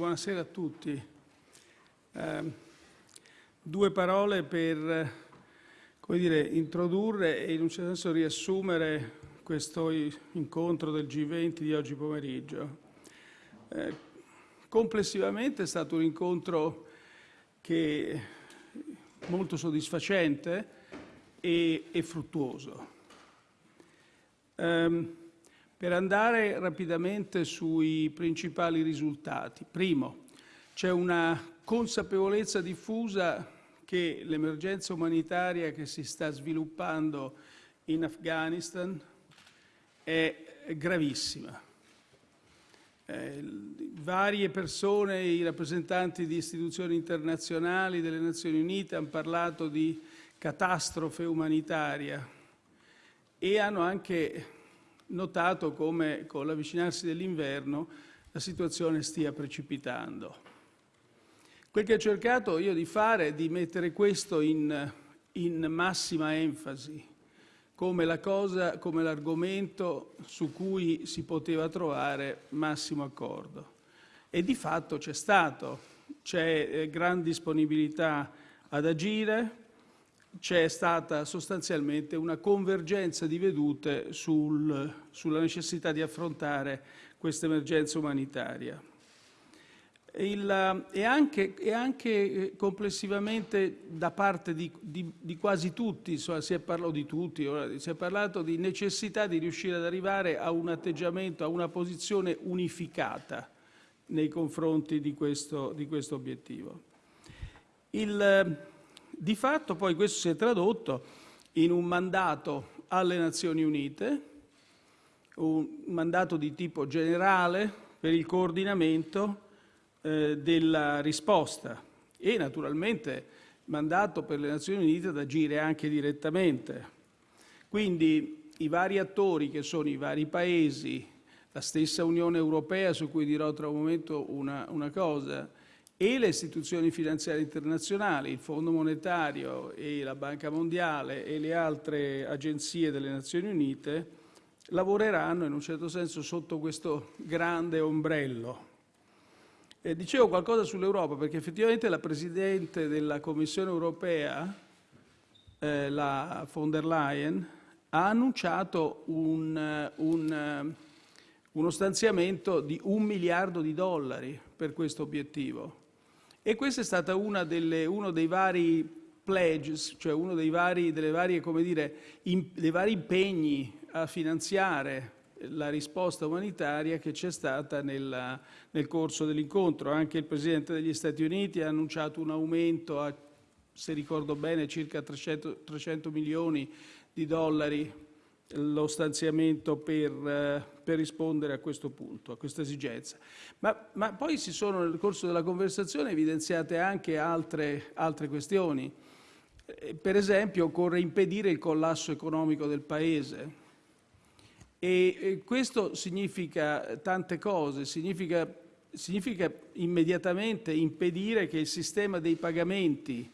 buonasera a tutti. Eh, due parole per dire, introdurre e in un certo senso riassumere questo incontro del G20 di oggi pomeriggio. Eh, complessivamente è stato un incontro che molto soddisfacente e, e fruttuoso. Um, per andare rapidamente sui principali risultati. Primo, c'è una consapevolezza diffusa che l'emergenza umanitaria che si sta sviluppando in Afghanistan è gravissima. Eh, varie persone, i rappresentanti di istituzioni internazionali delle Nazioni Unite hanno parlato di catastrofe umanitaria e hanno anche notato come con l'avvicinarsi dell'inverno la situazione stia precipitando. Quel che ho cercato io di fare è di mettere questo in, in massima enfasi, come l'argomento su cui si poteva trovare massimo accordo. E di fatto c'è stato, c'è eh, gran disponibilità ad agire, c'è stata sostanzialmente una convergenza di vedute sul, sulla necessità di affrontare questa emergenza umanitaria. Il, e, anche, e, anche, eh, complessivamente da parte di, di, di quasi tutti, insomma, si è parlato di tutti, si è parlato di necessità di riuscire ad arrivare a un atteggiamento, a una posizione unificata nei confronti di questo, di questo obiettivo. Il, di fatto poi questo si è tradotto in un mandato alle Nazioni Unite, un mandato di tipo generale per il coordinamento eh, della risposta e naturalmente mandato per le Nazioni Unite ad agire anche direttamente. Quindi i vari attori che sono i vari paesi, la stessa Unione Europea su cui dirò tra un momento una, una cosa, e le istituzioni finanziarie internazionali, il Fondo Monetario e la Banca Mondiale e le altre agenzie delle Nazioni Unite lavoreranno in un certo senso sotto questo grande ombrello. E dicevo qualcosa sull'Europa perché effettivamente la Presidente della Commissione europea, eh, la von der Leyen, ha annunciato un, un, uno stanziamento di un miliardo di dollari per questo obiettivo. E questo è stato uno dei vari pledges, cioè uno dei vari, varie, dire, in, dei vari impegni a finanziare la risposta umanitaria che c'è stata nella, nel corso dell'incontro. Anche il Presidente degli Stati Uniti ha annunciato un aumento a, se ricordo bene, circa 300, 300 milioni di dollari lo stanziamento per, eh, per, rispondere a questo punto, a questa esigenza. Ma, ma, poi si sono nel corso della conversazione evidenziate anche altre, altre questioni. Eh, per esempio occorre impedire il collasso economico del Paese e, questo significa tante cose, significa, significa immediatamente impedire che il sistema dei pagamenti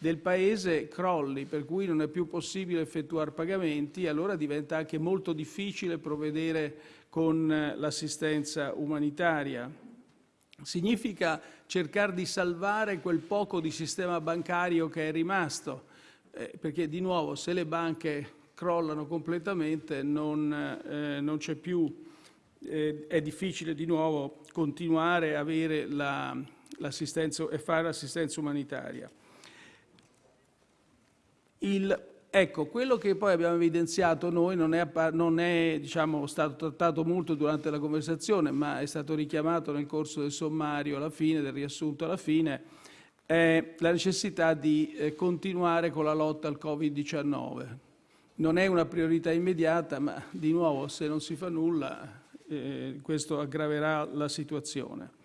del paese crolli, per cui non è più possibile effettuare pagamenti, allora diventa anche molto difficile provvedere con eh, l'assistenza umanitaria. Significa cercare di salvare quel poco di sistema bancario che è rimasto, eh, perché di nuovo se le banche crollano completamente non, eh, non c'è più, eh, è difficile di nuovo continuare a avere la, e fare l'assistenza umanitaria. Il, ecco, quello che poi abbiamo evidenziato noi non è, non è diciamo, stato trattato molto durante la conversazione, ma è stato richiamato nel corso del sommario alla fine, del riassunto alla fine, è la necessità di eh, continuare con la lotta al Covid-19. Non è una priorità immediata, ma di nuovo se non si fa nulla eh, questo aggraverà la situazione.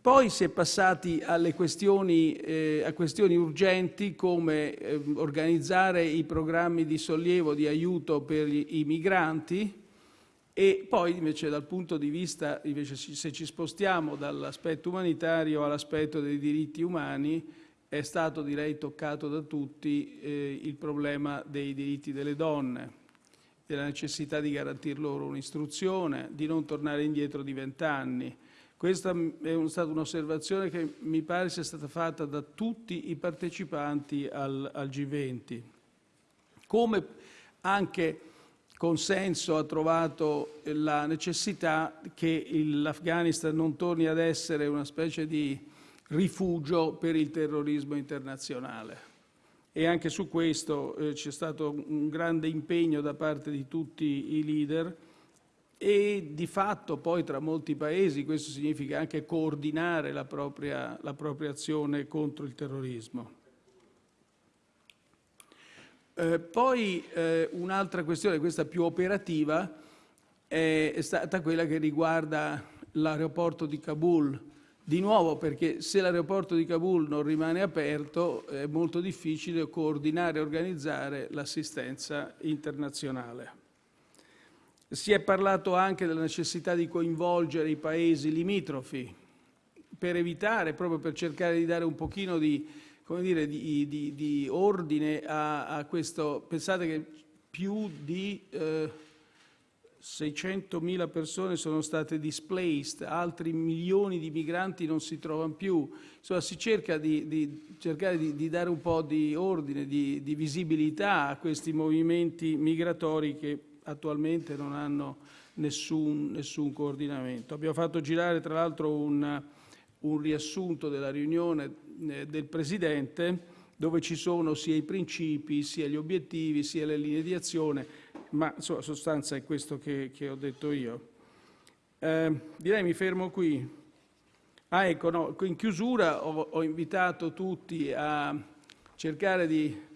Poi si è passati alle questioni, eh, a questioni urgenti come eh, organizzare i programmi di sollievo, di aiuto per gli, i migranti e poi invece dal punto di vista, invece, se ci spostiamo dall'aspetto umanitario all'aspetto dei diritti umani, è stato direi toccato da tutti eh, il problema dei diritti delle donne, della necessità di garantir loro un'istruzione, di non tornare indietro di vent'anni, Questa è stata un'osservazione che mi pare sia stata fatta da tutti i partecipanti al, al G20. Come anche consenso ha trovato la necessità che l'Afghanistan non torni ad essere una specie di rifugio per il terrorismo internazionale. E anche su questo eh, c'è stato un grande impegno da parte di tutti i leader e di fatto poi tra molti paesi questo significa anche coordinare la propria, la propria azione contro il terrorismo. Eh, poi eh, un'altra questione, questa più operativa, è, è stata quella che riguarda l'aeroporto di Kabul. Di nuovo perché se l'aeroporto di Kabul non rimane aperto è molto difficile coordinare e organizzare l'assistenza internazionale. Si è parlato anche della necessità di coinvolgere i paesi limitrofi per evitare, proprio per cercare di dare un pochino di, dire, di, di, di ordine a, a, questo. Pensate che più di eh, 600.000 persone sono state displaced, altri milioni di migranti non si trovano più. Insomma, si cerca di, cercare di, dare un po' di ordine, di visibilità a questi movimenti migratori che attualmente non hanno nessun, nessun coordinamento. Abbiamo fatto girare tra l'altro un, un, riassunto della riunione eh, del Presidente dove ci sono sia i principi, sia gli obiettivi, sia le linee di azione, ma insomma, sostanza è questo che, che ho detto io. Eh, direi mi fermo qui. Ah, ecco, no, in chiusura ho, ho invitato tutti a cercare di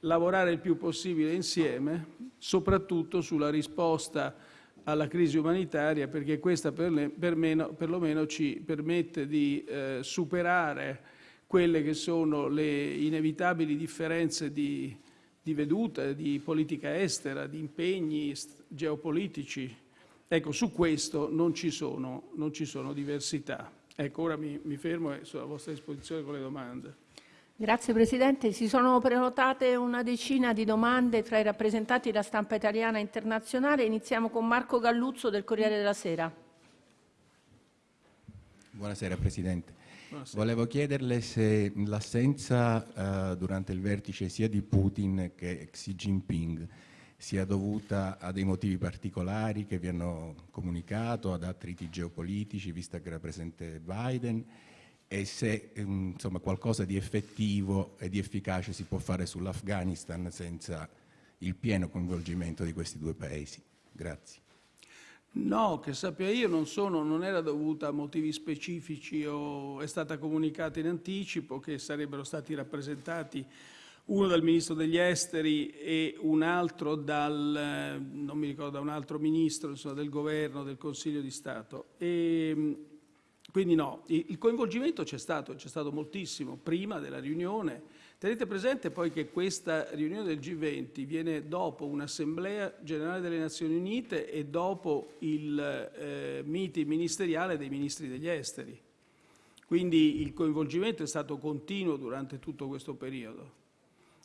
lavorare il più possibile insieme, soprattutto sulla risposta alla crisi umanitaria, perché questa per, le, per meno, perlomeno ci permette di eh, superare quelle che sono le inevitabili differenze di, di veduta, di politica estera, di impegni geopolitici. Ecco, su questo non ci sono, non ci sono diversità. Ecco, ora mi, mi fermo e sono a vostra disposizione con le domande. Grazie Presidente. Si sono prenotate una decina di domande tra i rappresentanti della stampa italiana e internazionale. Iniziamo con Marco Galluzzo del Corriere della Sera. Buonasera Presidente. Buonasera. Volevo chiederle se l'assenza uh, durante il vertice sia di Putin che Xi Jinping sia dovuta a dei motivi particolari che vi hanno comunicato, ad attriti geopolitici, visto che era presente Biden, e se ehm, insomma, qualcosa di effettivo e di efficace si può fare sull'Afghanistan senza il pieno coinvolgimento di questi due paesi. Grazie. No, che sappia io non, sono, non era dovuta a motivi specifici o è stata comunicata in anticipo che sarebbero stati rappresentati uno dal Ministro degli Esteri e un altro dal, non mi ricordo, da un altro Ministro insomma, del Governo, del Consiglio di Stato. E, ehm, quindi no, il coinvolgimento c'è stato, c'è stato moltissimo prima della riunione. Tenete presente poi che questa riunione del G20 viene dopo un'assemblea generale delle Nazioni Unite e dopo il eh, meeting ministeriale dei ministri degli esteri. Quindi il coinvolgimento è stato continuo durante tutto questo periodo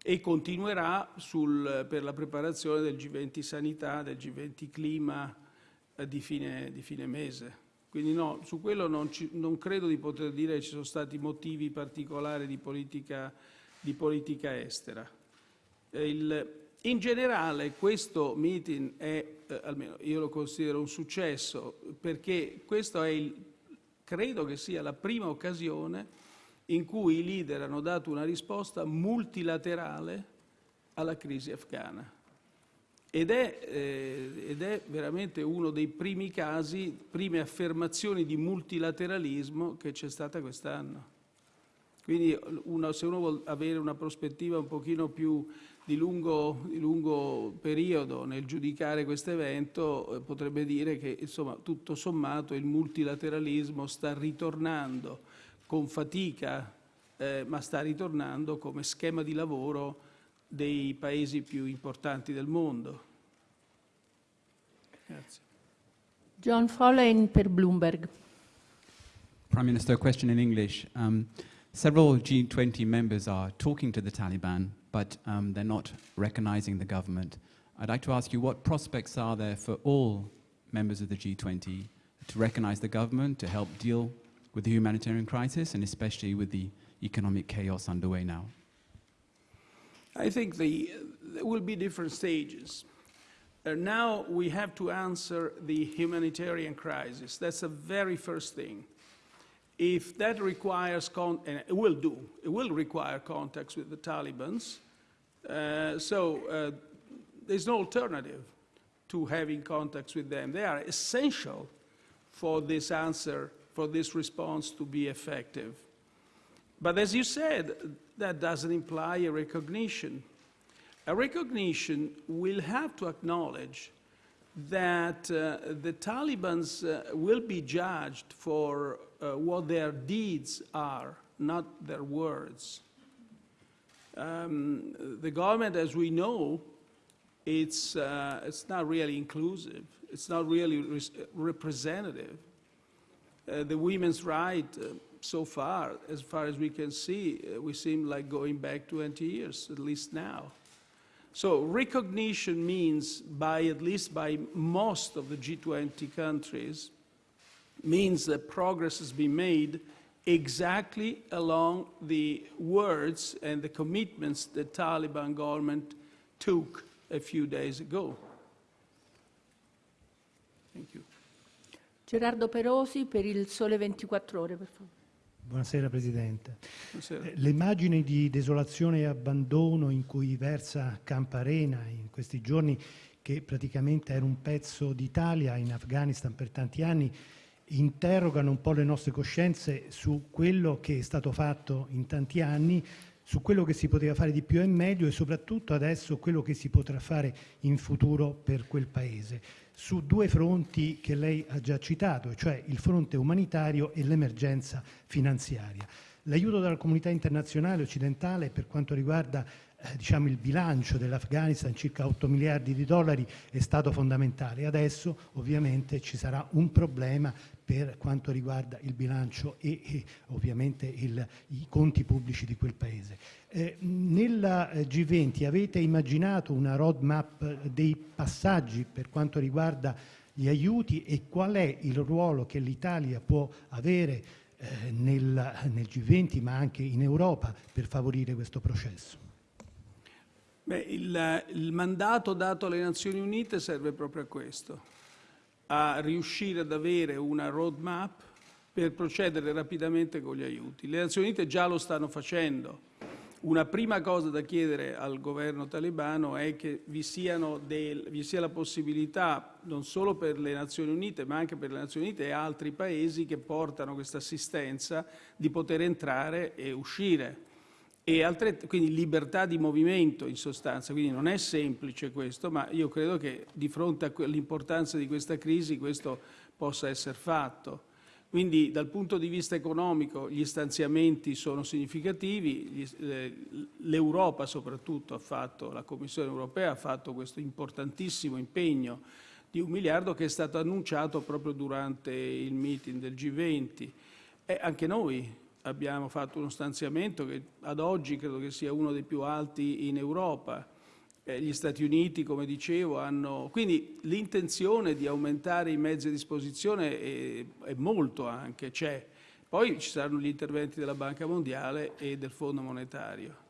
e continuerà sul, per la preparazione del G20 sanità, del G20 clima eh, di, fine, di fine mese. Quindi no, su quello non, ci, non, credo di poter dire che ci sono stati motivi particolari di politica, di politica estera. Il, in generale questo meeting è, eh, almeno io lo considero un successo, perché questo è il, credo che sia la prima occasione in cui i leader hanno dato una risposta multilaterale alla crisi afghana. Ed è, eh, ed è, veramente uno dei primi casi, prime affermazioni di multilateralismo che c'è stata quest'anno. Quindi uno, se uno vuole avere una prospettiva un pochino più di lungo, di lungo periodo nel giudicare questo evento, eh, potrebbe dire che insomma, tutto sommato il multilateralismo sta ritornando con fatica, eh, ma sta ritornando come schema di lavoro dei paesi più importanti del mondo. Grazie. John Follen per Bloomberg. Prime Minister, a question in English. Um, several G20 members are talking to the Taliban, but um, they're not recognizing the government. I'd like to ask you what prospects are there for all members of the G20 to recognize the government, to help deal with the humanitarian crisis, and especially with the economic chaos underway now? I think the, there will be different stages. Uh, now we have to answer the humanitarian crisis. That's the very first thing. If that requires, con- and it will do, it will require contacts with the Taliban's. Uh, so uh, there's no alternative to having contacts with them. They are essential for this answer, for this response to be effective. But as you said, that doesn't imply a recognition. A recognition will have to acknowledge that uh, the Taliban's uh, will be judged for uh, what their deeds are, not their words. Um, the government, as we know, it's, uh, it's not really inclusive. It's not really res- representative. Uh, the women's right, uh, so far, as far as we can see, uh, we seem like going back 20 years, at least now. So recognition means, by at least by most of the G20 countries, means that progress has been made exactly along the words and the commitments the Taliban government took a few days ago. Thank you. Gerardo Perosi per il Sole 24 Ore, per favore. Buonasera Presidente. Buonasera. Eh, Le immagini di desolazione e abbandono in cui versa Camparena in questi giorni, che praticamente era un pezzo d'Italia in Afghanistan per tanti anni, interrogano un po' le nostre coscienze su quello che è stato fatto in tanti anni, su quello che si poteva fare di più e meglio e soprattutto adesso quello che si potrà fare in futuro per quel Paese, su due fronti che lei ha già citato, cioè il fronte umanitario e l'emergenza finanziaria. L'aiuto della comunità internazionale occidentale per quanto riguarda eh, diciamo, il bilancio dell'Afghanistan, circa 8 miliardi di dollari, è stato fondamentale. Adesso ovviamente ci sarà un problema per quanto riguarda il bilancio e, e ovviamente il, i conti pubblici di quel paese. Eh, nella eh, G20 avete immaginato una roadmap dei passaggi per quanto riguarda gli aiuti e qual è il ruolo che l'Italia può avere eh, nel, nel G20 ma anche in Europa per favorire questo processo? Beh, il, il mandato dato alle Nazioni Unite serve proprio a questo, a riuscire ad avere una roadmap per procedere rapidamente con gli aiuti. Le Nazioni Unite già lo stanno facendo. Una prima cosa da chiedere al governo talebano è che vi, del, vi, sia la possibilità, non solo per le Nazioni Unite, ma anche per le Nazioni Unite e altri paesi che portano questa assistenza, di poter entrare e uscire. E quindi libertà di movimento in sostanza, quindi non è semplice questo, ma io credo che di fronte all'importanza di questa crisi questo possa essere fatto. Quindi dal punto di vista economico gli stanziamenti sono significativi, l'Europa soprattutto ha fatto, la Commissione europea ha fatto questo importantissimo impegno di un miliardo che è stato annunciato proprio durante il meeting del G20 e anche noi abbiamo fatto uno stanziamento che ad oggi credo che sia uno dei più alti in Europa. Eh, gli Stati Uniti, come dicevo, hanno... Quindi l'intenzione di aumentare i mezzi a disposizione è, è molto anche, c'è. Poi ci saranno gli interventi della Banca Mondiale e del Fondo Monetario.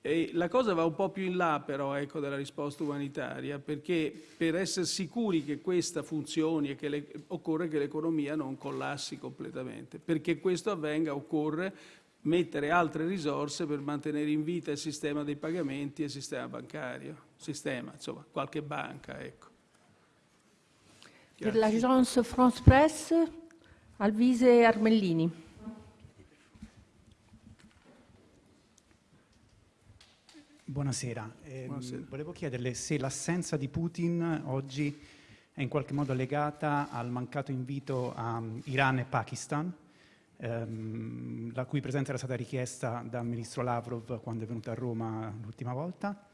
E la cosa va un po' più in là però ecco, della risposta umanitaria, perché per essere sicuri che questa funzioni e che le, occorre che l'economia non collassi completamente. Perché questo avvenga occorre mettere altre risorse per mantenere in vita il sistema dei pagamenti e il sistema bancario, sistema, insomma, qualche banca. Ecco. Per l'agence France Presse, Alvise Armellini. Buonasera. Eh, Buonasera. Volevo chiederle se l'assenza di Putin oggi è in qualche modo legata al mancato invito a Iran e Pakistan, ehm, la cui presenza era stata richiesta dal ministro Lavrov quando è venuto a Roma l'ultima volta,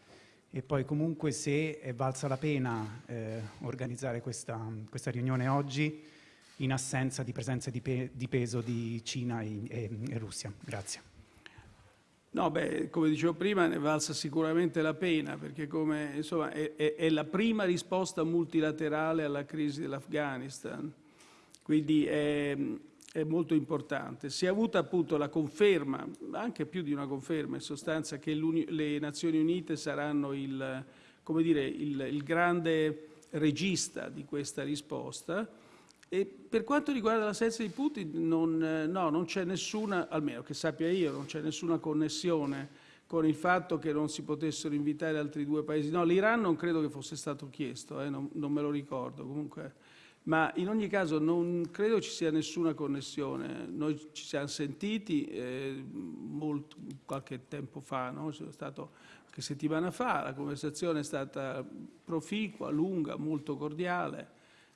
e poi comunque se è valsa la pena eh, organizzare questa, questa, riunione oggi in assenza di presenze di, pe- di peso di Cina e, e, e Russia. Grazie. No, beh, come dicevo prima, ne valsa sicuramente la pena, perché come, insomma, è, è, è, la prima risposta multilaterale alla crisi dell'Afghanistan. Quindi è, è molto importante. Si è avuta appunto la conferma, anche più di una conferma in sostanza, che le Nazioni Unite saranno il, dire, il, il grande regista di questa risposta. E per quanto riguarda l'assenza di Putin, non, no, non c'è nessuna, almeno che sappia io, non c'è nessuna connessione con il fatto che non si potessero invitare altri due paesi. No, l'Iran non credo che fosse stato chiesto, eh, non, non, me lo ricordo comunque. Ma in ogni caso non credo ci sia nessuna connessione. Noi ci siamo sentiti eh, molto, qualche tempo fa, no? Stato qualche settimana fa, la conversazione è stata proficua, lunga, molto cordiale,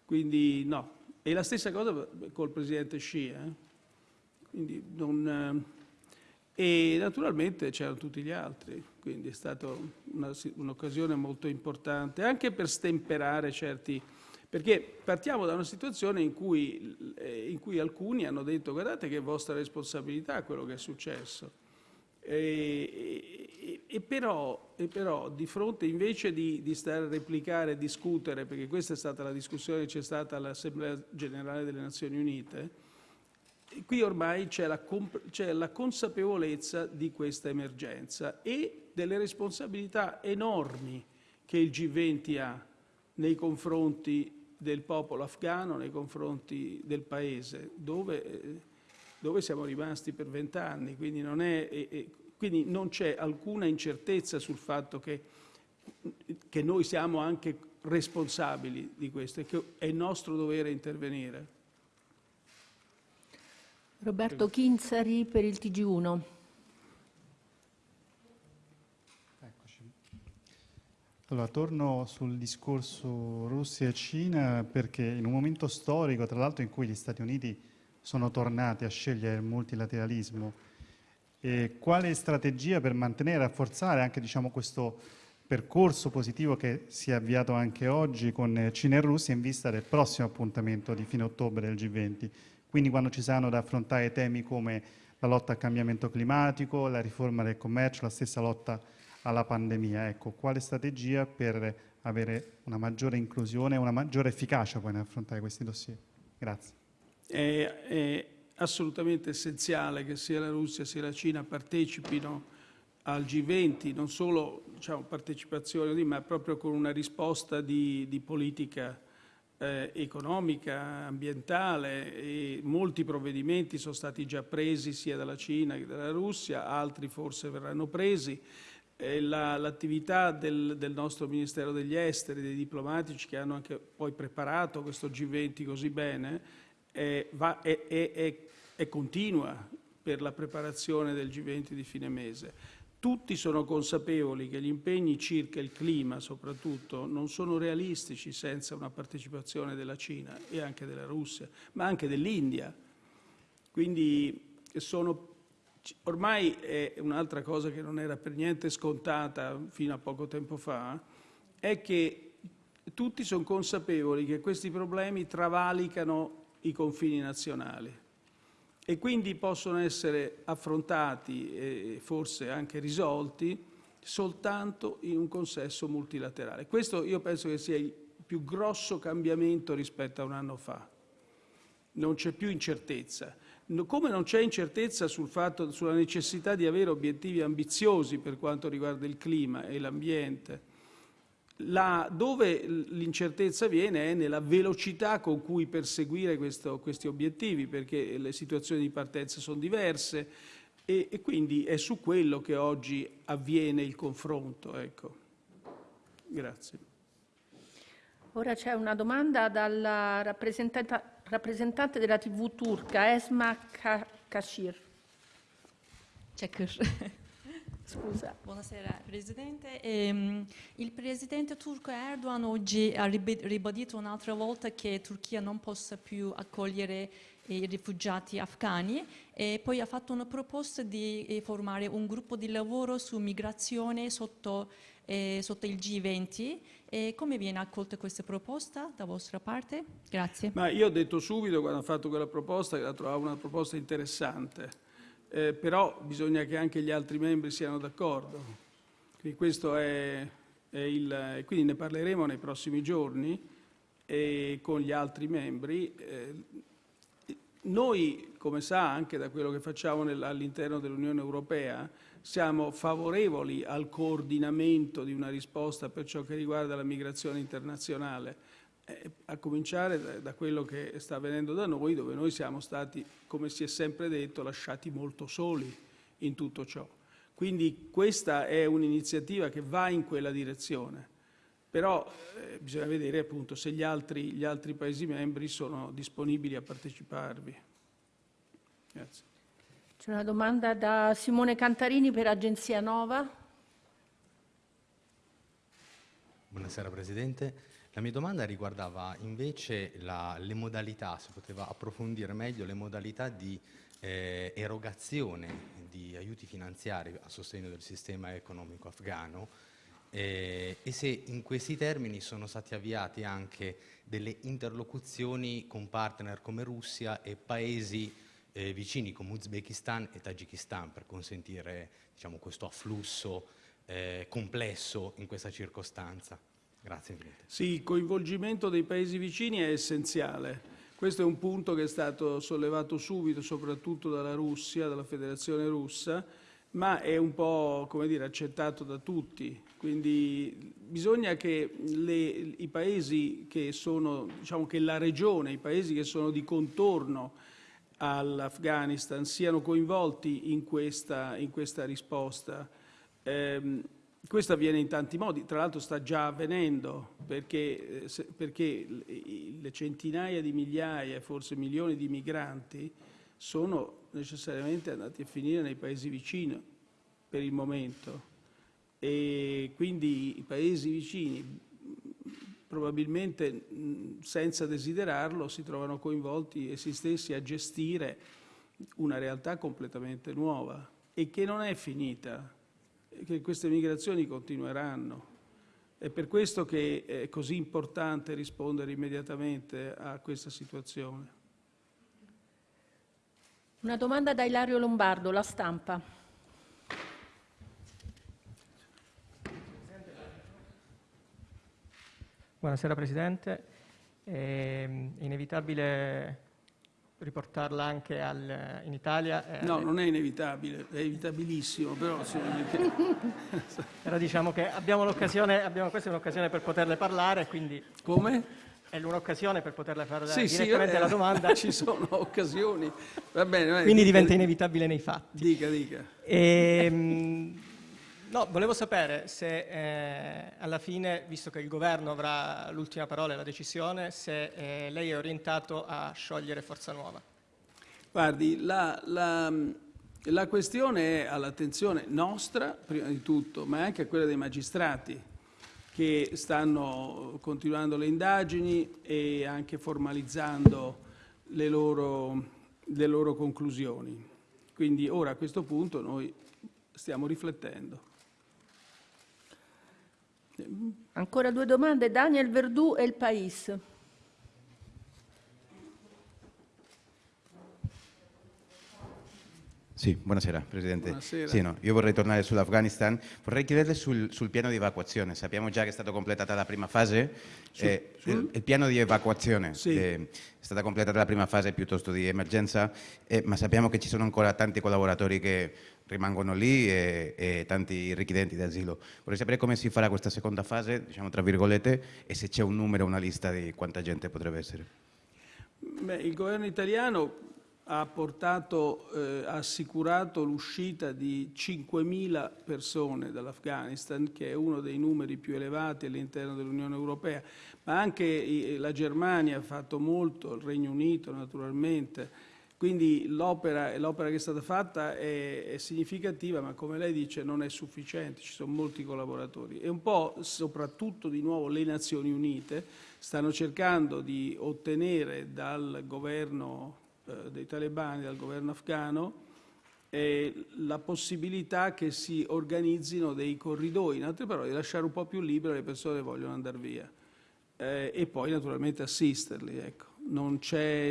quindi no. E la stessa cosa col Presidente Xi. Eh? Non, e naturalmente c'erano tutti gli altri, quindi è stata un'occasione molto importante anche per stemperare certi... Perché partiamo da una situazione in cui, eh, in cui alcuni hanno detto guardate che è vostra responsabilità quello che è successo. E, e, però, e però, di fronte invece di, di, stare a replicare e discutere, perché questa è stata la discussione che c'è stata all'Assemblea Generale delle Nazioni Unite, qui ormai c'è la, la, consapevolezza di questa emergenza e delle responsabilità enormi che il G20 ha nei confronti del popolo afghano, nei confronti del paese, dove, dove siamo rimasti per vent'anni. Quindi non, non c'è alcuna incertezza sul fatto che, che noi siamo anche responsabili di questo e che è il nostro dovere intervenire. Roberto Chinzari per il TG1. Eccoci. Allora, torno sul discorso Russia e Cina perché in un momento storico, tra l'altro in cui gli Stati Uniti sono tornati a scegliere il multilateralismo, e quale strategia per mantenere e rafforzare anche diciamo, questo percorso positivo che si è avviato anche oggi con Cina e Russia in vista del prossimo appuntamento di fine ottobre del G20? Quindi quando ci saranno da affrontare temi come la lotta al cambiamento climatico, la riforma del commercio, la stessa lotta alla pandemia, ecco, quale strategia per avere una maggiore inclusione e una maggiore efficacia poi nell'affrontare questi dossier? Grazie. È, è assolutamente essenziale che sia la Russia sia la Cina partecipino al G20, non solo diciamo, partecipazione, ma proprio con una risposta di, di politica eh, economica, ambientale e molti provvedimenti sono stati già presi sia dalla Cina che dalla Russia, altri forse verranno presi. Eh, la, l'attività del, del, nostro Ministero degli Esteri, dei diplomatici che hanno anche poi preparato questo G20 così bene, eh, va, è, è, è continua per la preparazione del G20 di fine mese. Tutti sono consapevoli che gli impegni circa il clima, soprattutto, non sono realistici senza una partecipazione della Cina e anche della Russia, ma anche dell'India. Quindi sono, ormai è un'altra cosa che non era per niente scontata fino a poco tempo fa, è che tutti sono consapevoli che questi problemi travalicano i confini nazionali e quindi possono essere affrontati e forse anche risolti soltanto in un consesso multilaterale. Questo io penso che sia il più grosso cambiamento rispetto a un anno fa. Non c'è più incertezza. Come non c'è incertezza sul fatto, sulla necessità di avere obiettivi ambiziosi per quanto riguarda il clima e l'ambiente, la, dove l'incertezza viene è nella velocità con cui perseguire questo, questi obiettivi, perché le situazioni di partenza sono diverse e, e quindi è su quello che oggi avviene il confronto. Ecco. Grazie. Ora c'è una domanda dalla rappresentante della TV turca, Esma Kashir. Teşekkür. Scusa. Buonasera Presidente. Ehm, il Presidente turco Erdogan oggi ha ribadito un'altra volta che Turchia non possa più accogliere i rifugiati afghani e poi ha fatto una proposta di eh, formare un gruppo di lavoro su migrazione sotto, eh, sotto il G20. E come viene accolta questa proposta da vostra parte? Grazie. Ma io ho detto subito quando ho fatto quella proposta che la trovavo una proposta interessante eh, però bisogna che anche gli altri membri siano d'accordo. Quindi, quindi ne parleremo nei prossimi giorni e con gli altri membri. Eh, noi, come sa anche da quello che facciamo all'interno dell'Unione Europea, siamo favorevoli al coordinamento di una risposta per ciò che riguarda la migrazione internazionale, eh, a cominciare da, da, quello che sta avvenendo da noi, dove noi siamo stati, come si è sempre detto, lasciati molto soli in tutto ciò. Quindi questa è un'iniziativa che va in quella direzione, però eh, bisogna vedere appunto se gli altri, gli altri Paesi membri sono disponibili a parteciparvi. Grazie. C'è una domanda da Simone Cantarini per Agenzia Nova. Buonasera Presidente. La mia domanda riguardava invece la, le modalità, se poteva approfondire meglio le modalità di eh, erogazione di aiuti finanziari a sostegno del sistema economico afghano eh, e se in questi termini sono stati avviati anche delle interlocuzioni con partner come Russia e paesi eh, vicini come Uzbekistan e Tagikistan per consentire diciamo, questo afflusso eh, complesso in questa circostanza. Grazie infinite. Sì, il coinvolgimento dei paesi vicini è essenziale. Questo è un punto che è stato sollevato subito, soprattutto dalla Russia, dalla Federazione russa, ma è un po' come dire, accettato da tutti. Quindi bisogna che le, i paesi che sono, diciamo che la regione, i paesi che sono di contorno all'Afghanistan siano coinvolti in questa, in questa risposta. Eh, questo avviene in tanti modi, tra l'altro sta già avvenendo perché, eh, perché, le centinaia di migliaia, forse milioni di migranti sono necessariamente andati a finire nei paesi vicini per il momento. E quindi i paesi vicini probabilmente senza desiderarlo si trovano coinvolti essi stessi a gestire una realtà completamente nuova e che non è finita, che queste migrazioni continueranno. È per questo che è così importante rispondere immediatamente a questa situazione. Una domanda da Ilario Lombardo, la stampa. Buonasera Presidente. È inevitabile riportarla anche al, in Italia. Eh, no, non è inevitabile, è evitabilissimo, però... Sì, però diciamo che abbiamo l'occasione, abbiamo, questa è un'occasione per poterle parlare, quindi... Come? È un'occasione per poterle fare sì, direttamente sì, la domanda. Ci sono occasioni, va bene. Quindi dica, diventa inevitabile nei fatti. Dica, dica. E, ehm, No, volevo sapere se eh, alla fine, visto che il governo avrà l'ultima parola e la decisione, se eh, lei è orientato a sciogliere Forza Nuova. Guardi, la, la, la questione è all'attenzione nostra, prima di tutto, ma anche a quella dei magistrati che stanno continuando le indagini e anche formalizzando le loro, le loro conclusioni. Quindi ora a questo punto noi stiamo riflettendo. Ancora due domande. Daniel Verdù e il Pais. Sì, buonasera Presidente. Buonasera. Sì, no, io vorrei tornare sull'Afghanistan. Vorrei chiederle sul, sul, piano di evacuazione. Sappiamo già che è stata completata la prima fase. Su, eh, il, il, piano di evacuazione sì. eh, è stata completata la prima fase piuttosto di emergenza, eh, ma sappiamo che ci sono ancora tanti collaboratori che rimangono lì e, e tanti richiedenti d'asilo. Vorrei sapere come si farà questa seconda fase, diciamo tra virgolette, e se c'è un numero, una lista di quanta gente potrebbe essere. Beh, il governo italiano ha, portato, eh, assicurato l'uscita di 5.000 persone dall'Afghanistan, che è uno dei numeri più elevati all'interno dell'Unione Europea, ma anche la Germania ha fatto molto, il Regno Unito naturalmente, quindi l'opera, che è stata fatta è, è, significativa, ma come lei dice non è sufficiente, ci sono molti collaboratori. E un po' soprattutto di nuovo le Nazioni Unite stanno cercando di ottenere dal governo eh, dei talebani, dal governo afghano, eh, la possibilità che si organizzino dei corridoi, in altre parole, lasciare un po' più libere le persone che vogliono andare via eh, e poi naturalmente assisterli. Ecco non,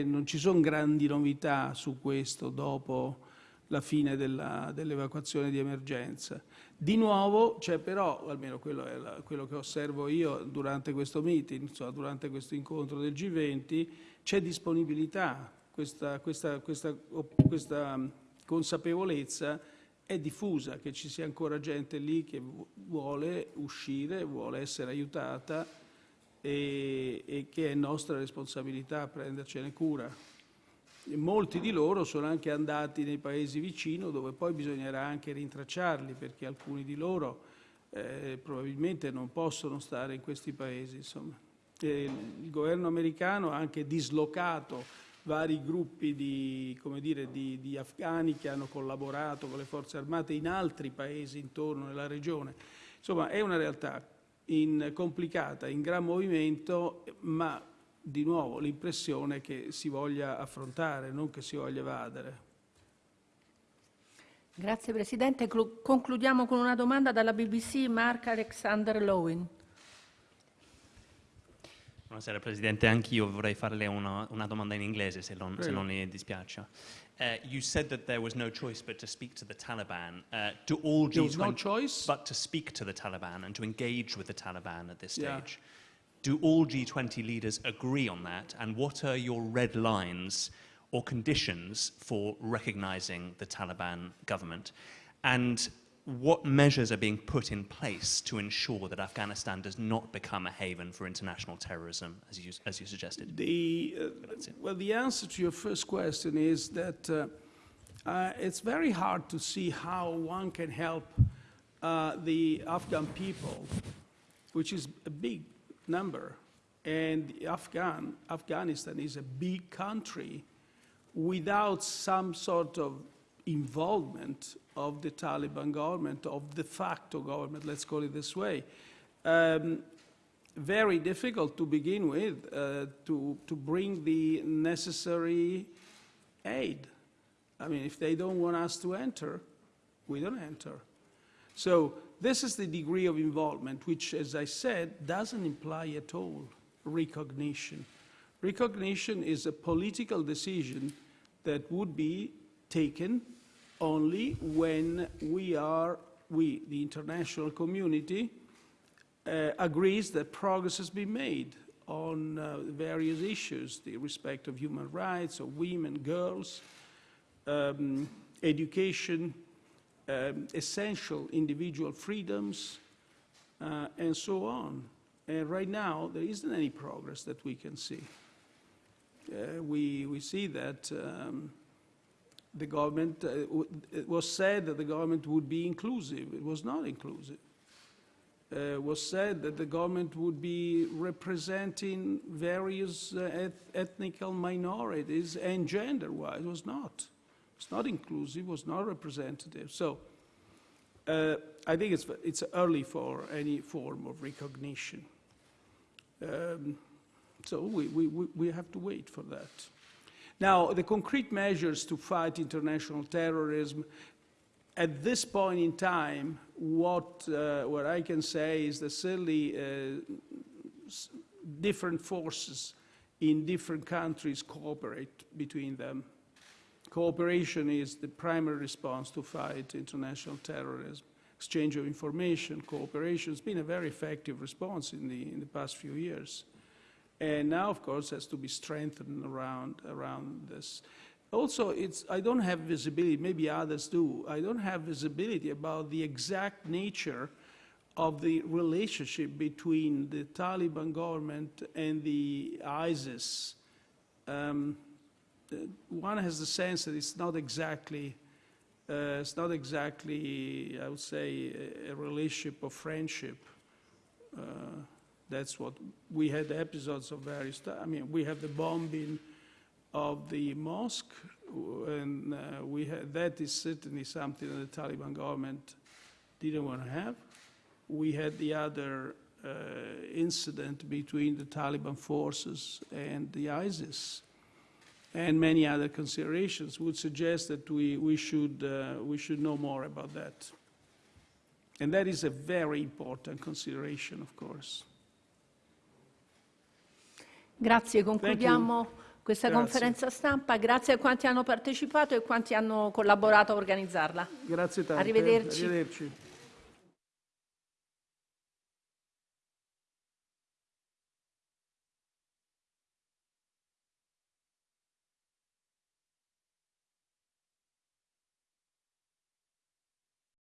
non, ci sono grandi novità su questo dopo la fine dell'evacuazione dell di emergenza. Di nuovo c'è però, almeno quello è la, quello che osservo io durante questo meeting, insomma, durante questo incontro del G20, c'è disponibilità. Questa, questa, questa, questa consapevolezza è diffusa, che ci sia ancora gente lì che vuole uscire, vuole essere aiutata e, e che è nostra responsabilità prendercene cura. E molti di loro sono anche andati nei paesi vicino dove poi bisognerà anche rintracciarli perché alcuni di loro eh, probabilmente non possono stare in questi paesi. il governo americano ha anche dislocato vari gruppi di, dire, di, di, afghani che hanno collaborato con le forze armate in altri paesi intorno nella regione. Insomma, è una realtà in, complicata, in gran movimento, ma di nuovo l'impressione che si voglia affrontare, non che si voglia evadere. Grazie Presidente. Concludiamo con una domanda dalla BBC, Mark Alexander Lowin. Buonasera Presidente, anch'io vorrei farle una, una, domanda in inglese se non, se non le dispiace. Uh, you said that there was no choice but to speak to the Taliban. Uh, do all G20, there was no choice? But to speak to the Taliban and to engage with the Taliban at this stage. Yeah. Do all G20 leaders agree on that? And what are your red lines or conditions for recognizing the Taliban government? And what measures are being put in place to ensure that Afghanistan does not become a haven for international terrorism, as you, as you suggested? The, uh, well, the answer to your first question is that uh, uh, it's very hard to see how one can help uh, the Afghan people, which is a big number, and Afghan, Afghanistan is a big country without some sort of involvement of the Taliban government, of de facto government, let's call it this way. Um, very difficult to begin with uh, to, to bring the necessary aid. I mean, if they don't want us to enter, we don't enter. So this is the degree of involvement, which, as I said, doesn't imply at all recognition. Recognition is a political decision that would be taken only when we are, we, the international community, uh, agrees that progress has been made on uh, various issues, the respect of human rights of women, girls, um, education, um, essential individual freedoms, uh, and so on. And right now, there isn't any progress that we can see. Uh, we, we see that um, the government, uh, it was said that the government would be inclusive. It was not inclusive. Uh, it was said that the government would be representing various uh, eth ethnic minorities and gender-wise. It was not. It's not inclusive, it was not representative. So uh, I think it's, it's early for any form of recognition. Um, so we, we, we have to wait for that. Now, the concrete measures to fight international terrorism, at this point in time, what, uh, what I can say is that certainly uh, different forces in different countries cooperate between them. Cooperation is the primary response to fight international terrorism. Exchange of information, cooperation has been a very effective response in the, in the past few years. And now, of course, has to be strengthened around, around this. Also, it's, I don't have visibility, maybe others do, I don't have visibility about the exact nature of the relationship between the Taliban government and the ISIS. Um, one has the sense that it's not exactly, uh, it's not exactly, I would say, a, a relationship of friendship. Uh, that's what we had episodes of various. I mean, we have the bombing of the mosque, and uh, we had, that is certainly something that the Taliban government didn't want to have. We had the other uh, incident between the Taliban forces and the ISIS, and many other considerations would suggest that we, we, should, uh, we should know more about that. And that is a very important consideration, of course. Grazie, concludiamo questa Grazie. conferenza stampa. Grazie a quanti hanno partecipato e quanti hanno collaborato a organizzarla. Grazie tanto. Arrivederci. Arrivederci.